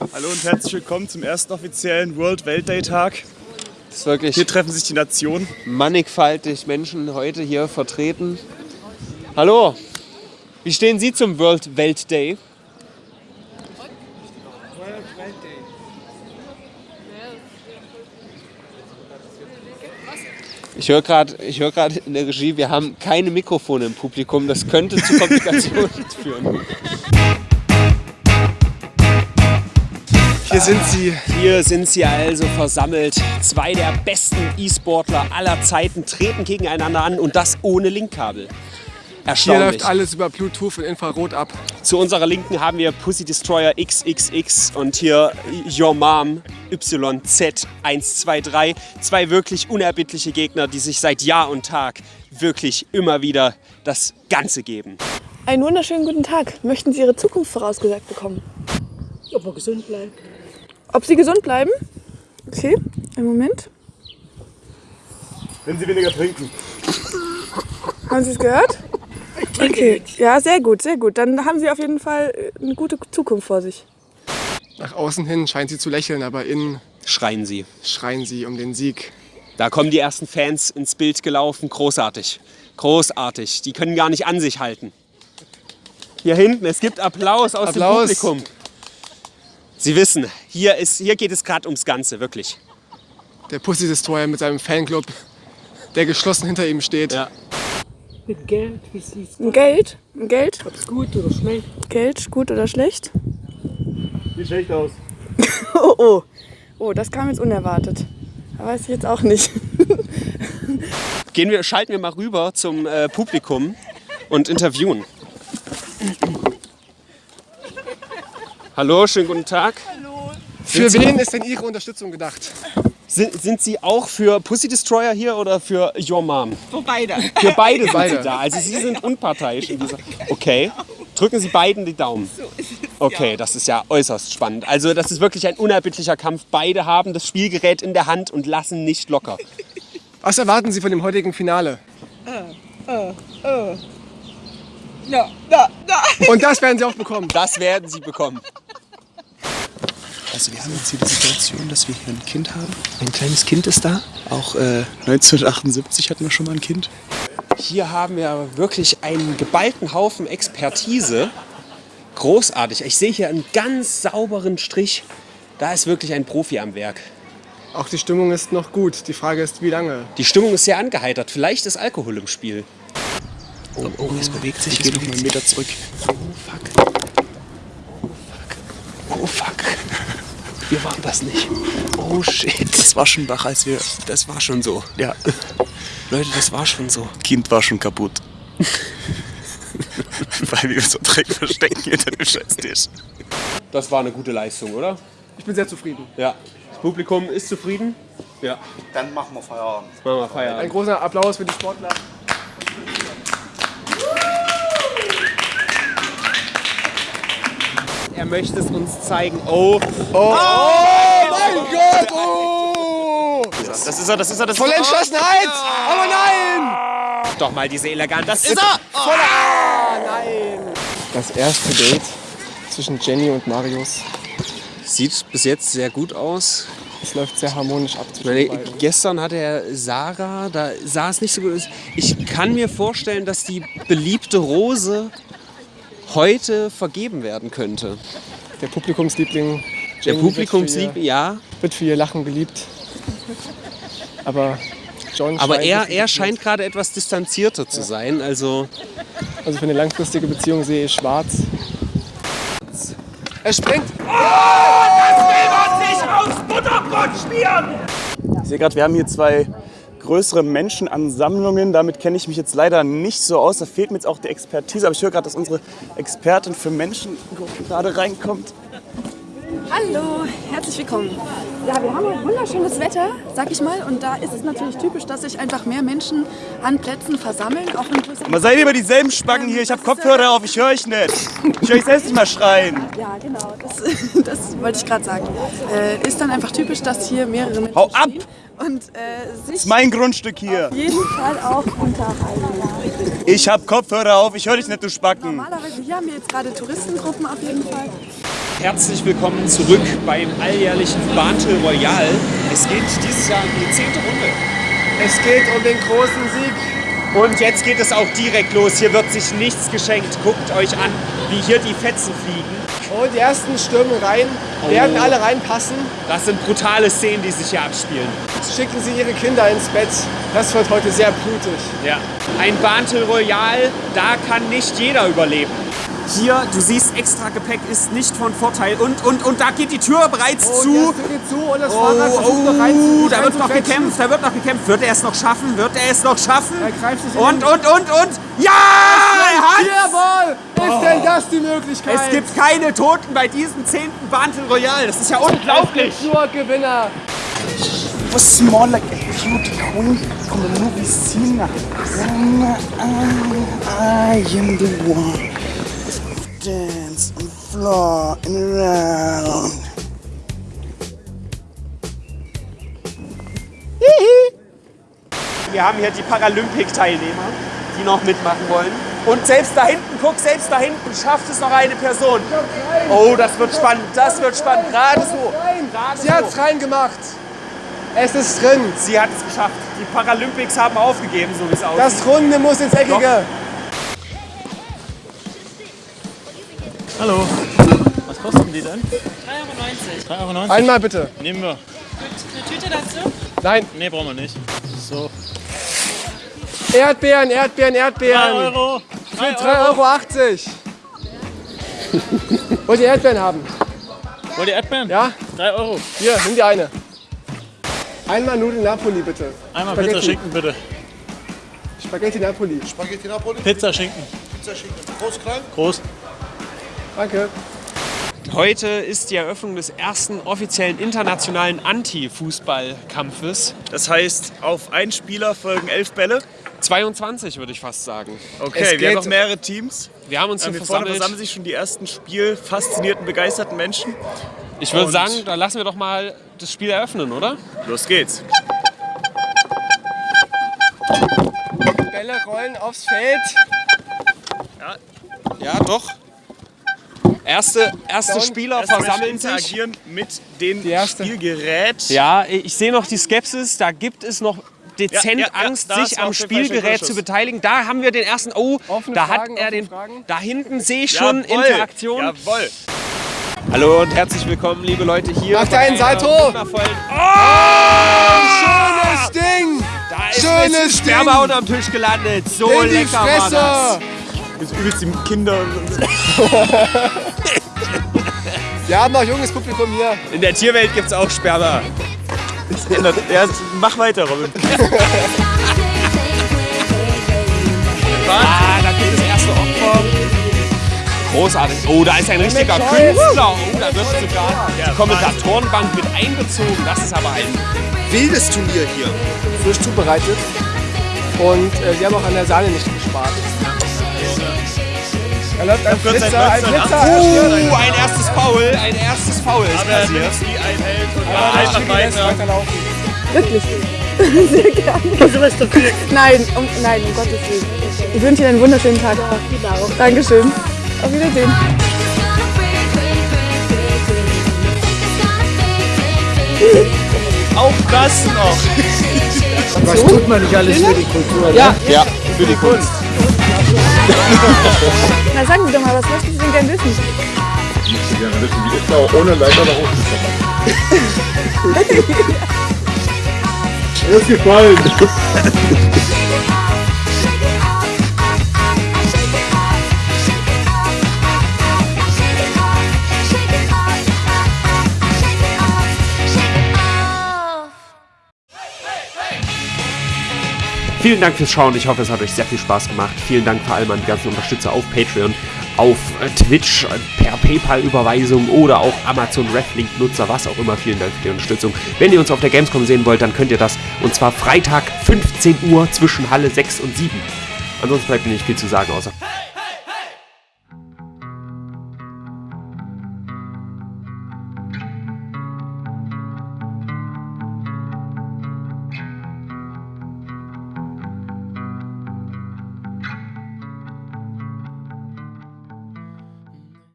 Hallo und herzlich willkommen zum ersten offiziellen World Weltday Tag. Das ist wirklich Hier treffen sich die Nationen. mannigfaltig Menschen heute hier vertreten. Hallo, wie stehen Sie zum World Welt Day? Ich höre gerade hör grad in der Regie, wir haben keine Mikrofone im Publikum. Das könnte zu Komplikationen führen. Hier sind sie. Hier sind sie also versammelt. Zwei der besten E-Sportler aller Zeiten treten gegeneinander an und das ohne Linkkabel. Hier Erstaunlich. läuft alles über Bluetooth und Infrarot ab. Zu unserer Linken haben wir Pussy Destroyer XXX und hier Your Mom YZ123. Zwei wirklich unerbittliche Gegner, die sich seit Jahr und Tag wirklich immer wieder das Ganze geben. Einen wunderschönen guten Tag. Möchten Sie Ihre Zukunft vorausgesagt bekommen? Ob er gesund bleibt. Ob Sie gesund bleiben? Okay, einen Moment. Wenn Sie weniger trinken. Haben Sie es gehört? Okay, ja, sehr gut, sehr gut. Dann haben Sie auf jeden Fall äh, eine gute Zukunft vor sich. Nach außen hin scheint sie zu lächeln, aber innen Schreien sie. schreien sie um den Sieg. Da kommen die ersten Fans ins Bild gelaufen. Großartig. Großartig. Die können gar nicht an sich halten. Hier hinten, es gibt Applaus aus Applaus. dem Publikum. Sie wissen, hier, ist, hier geht es gerade ums Ganze, wirklich. Der Pussy Destroyer mit seinem Fanclub, der geschlossen hinter ihm steht. Ja. Mit Geld, wie sieht's Ein Geld? Ein Geld? Ob's gut oder schlecht? Geld, gut oder schlecht? Sieht schlecht aus. Oh, oh. Oh, das kam jetzt unerwartet. Da weiß ich jetzt auch nicht. Gehen wir, schalten wir mal rüber zum äh, Publikum und interviewen. Hallo, schönen guten Tag. Für wen ist denn Ihre Unterstützung gedacht? Sind, sind Sie auch für Pussy Destroyer hier oder für Your Mom? Für beide. Für beide sind Beide. Sie da. Also Sie sind unparteiisch. In dieser okay. Drücken Sie beiden die Daumen. Okay, das ist ja äußerst spannend. Also das ist wirklich ein unerbittlicher Kampf. Beide haben das Spielgerät in der Hand und lassen nicht locker. Was erwarten Sie von dem heutigen Finale? Ja, ja, ja. Und das werden Sie auch bekommen. Das werden Sie bekommen. Also wir haben jetzt hier die Situation, dass wir hier ein Kind haben. Ein kleines Kind ist da. Auch äh, 1978 hatten wir schon mal ein Kind. Hier haben wir wirklich einen geballten Haufen Expertise. Großartig. Ich sehe hier einen ganz sauberen Strich. Da ist wirklich ein Profi am Werk. Auch die Stimmung ist noch gut. Die Frage ist, wie lange? Die Stimmung ist sehr angeheitert. Vielleicht ist Alkohol im Spiel. Oh, oh, es bewegt sich. Ich gehe noch mal einen Meter zurück. Oh fuck. Oh fuck. Wir waren das nicht. Oh shit. Das war schon wach, als wir... Das war schon so. Ja, Leute, das war schon so. Kind war schon kaputt. Weil wir so Dreck verstecken hinter dem Scheißtisch. Das war eine gute Leistung, oder? Ich bin sehr zufrieden. Ja. Das Publikum ist zufrieden? Ja. Dann machen wir Feierabend. Machen wir Ein Feierabend. großer Applaus für die Sportler. Er möchte es uns zeigen. Oh. Mein Gott! Oh! Das ist er, das ist er, das ist Volle er. Entschlossenheit! Aber nein! Doch mal diese Eleganz. Das ist er! Das erste Date zwischen Jenny und Marius. Sieht bis jetzt sehr gut aus. Es läuft sehr harmonisch ab Meine, gestern hatte er Sarah, da sah es nicht so gut aus. Ich kann mir vorstellen, dass die beliebte Rose heute vergeben werden könnte. Der Publikumsliebling Der Jenny Publikumslieb, wird für, ihr, ja. wird für ihr Lachen geliebt. Aber John Aber scheint er, er scheint gerade etwas distanzierter zu sein. Also Also für eine langfristige Beziehung sehe ich schwarz. Er springt! Ich sehe gerade, wir haben hier zwei größere Menschenansammlungen. Damit kenne ich mich jetzt leider nicht so aus. Da fehlt mir jetzt auch die Expertise. Aber ich höre gerade, dass unsere Expertin für Menschen gerade reinkommt. Hallo, herzlich willkommen. Ja, wir haben hier wunderschönes Wetter, sag ich mal. Und da ist es natürlich typisch, dass sich einfach mehr Menschen an Plätzen versammeln. Auch Aber seid immer dieselben Spacken hier? Ich habe Kopfhörer auf, ich höre euch nicht. Ich höre euch selbst nicht mal schreien. Ja, genau. Das, das wollte ich gerade sagen. Äh, ist dann einfach typisch, dass hier mehrere Menschen Hau ab! und äh, sich Das ist mein Grundstück hier. auf jeden Fall auch unterhalten. Ich habe Kopfhörer auf, ich höre dich nicht, du Spacken. Normalerweise hier haben wir jetzt gerade Touristengruppen auf jeden Fall. Herzlich willkommen zurück beim alljährlichen Battle Royale. Es geht dieses Jahr in die zehnte Runde. Es geht um den großen Sieg. Und jetzt geht es auch direkt los. Hier wird sich nichts geschenkt. Guckt euch an, wie hier die Fetzen fliegen. Und die ersten stürmen rein, werden Oh. alle reinpassen. Das sind brutale Szenen, die sich hier abspielen. Schicken sie ihre Kinder ins Bett. Das wird heute sehr blutig. Ja. Ein Battle Royale, da kann nicht jeder überleben. Hier, du siehst, extra Gepäck ist nicht von Vorteil. Und, und, und da geht die Tür bereits Und zu. geht zu und das Oh, versucht noch rein oh, da wird noch reinzuquetschen. gekämpft, da wird noch gekämpft. Wird er es noch schaffen? Wird er es noch schaffen? Er greift sich in Und, und, und, und. Ja! Jawohl! Ist denn das die Möglichkeit? Es gibt keine Toten bei diesem zehnten Battle Royale. Das ist ja unglaublich. nur Gewinner. was more like a beauty queen from the movie scene. I am the one. Dance on the floor and around. Wir haben hier die Paralympic-Teilnehmer, die noch mitmachen wollen. Und selbst da hinten, guck, selbst da hinten schafft es noch eine Person. Oh, das wird spannend, das wird spannend. Gerade so. Gerade Sie hat es so. reingemacht. Es ist drin. Sie hat es geschafft. Die Paralympics haben aufgegeben, so wie es aussieht. Das Runde muss ins Eckige. Hallo. Was kosten die denn? 3,90 3,90 Euro? Einmal bitte. Nehmen wir. Eine Tüte dazu? Nein. Nee, brauchen wir nicht. So. Erdbeeren, Erdbeeren, Erdbeeren. 3 Euro. Für 3,80 Euro. Wollt ihr Erdbeeren haben? Wollt ihr Erdbeeren? Ja? 3 Euro. Hier, nimm die eine. Einmal Nudeln Napoli bitte. Einmal Spaghetti. Pizza Schinken bitte. Spaghetti Napoli. Spaghetti Napoli, Pizza Schinken. Pizza Schinken. Groß, klein? Groß. Danke. Heute ist die Eröffnung des ersten offiziellen internationalen Anti-Fußball-Kampfes. Das heißt, auf einen Spieler folgen elf Bälle. 22 würde ich fast sagen. Okay, Es wir haben noch mehrere Teams. Wir haben uns hier Hier vorne versammelt. versammeln sich schon die ersten spielfaszinierten, begeisterten Menschen. Ich würde sagen, da lassen wir doch mal das Spiel eröffnen, oder? Los geht's. Bälle rollen aufs Feld. Ja, doch. Erste, erste. Spieler Erste versammeln sich. interagieren mit dem. Spielgerät. Ja, ich sehe noch die Skepsis. Da gibt es noch dezent Ja, ja, ja, Angst, da sich am Spielgerät zu beteiligen. Da haben wir den ersten. Oh, Offene da Fragen, hat er den. Fragen. Da hinten sehe ich schon Jawohl. Interaktion. Jawohl. Hallo und herzlich willkommen, liebe Leute, hier. Macht bei einen einer Salto. wundervollen- Schönes Ding. Da ist Schönes. Sperma unterm Tisch gelandet. So In die lecker war das. Das übelst die Kinder. Wir haben auch junges Publikum hier. In der Tierwelt gibt es auch Sperma. Ja, mach weiter, Robin. Ah, da gibt es erste Opfer. Großartig. Oh, da ist ein richtiger. Künstler. Oh, da wird sogar die Kommentatorenbank mit einbezogen. Das ist aber ein Wildes Turnier hier. Frisch zubereitet. Und äh, sie haben auch an der Sahne nicht gespart. Da läuft ein kurz ein Flitzer, ein 1980. Flitzer. er stirbt. Oh, ein erstes Foul. Ein erstes Foul ist Aber er passiert. wie ein Held und Aber war einfach weiter. weiterlaufen. Wirklich. Sehr gerne. Also was dafür. Nein, um, nein, um Gottes Willen. Ich wünsche Ihnen einen wunderschönen Tag. Genau. Dankeschön. Auf Wiedersehen. Auch das noch. Was tut man nicht alles für die Kultur? Ja. Ja, für die Kunst. Na sagen Sie doch mal, was möchten Sie denn gerne wissen? Ich möchte gerne wissen, wie ist da ohne Leiter nach oben gekommen? Mir ist gefallen. Vielen Dank fürs Schauen. Ich hoffe, es hat euch sehr viel Spaß gemacht. Vielen Dank vor allem an die ganzen Unterstützer auf Patreon, auf äh, Twitch, äh, per PayPal-Überweisung oder auch Amazon Reflink-Nutzer, was auch immer. Vielen Dank für die Unterstützung. Wenn ihr uns auf der Gamescom sehen wollt, dann könnt ihr das. Und zwar Freitag 15 Uhr zwischen Halle 6 und 7. Ansonsten bleibt mir nicht viel zu sagen, außer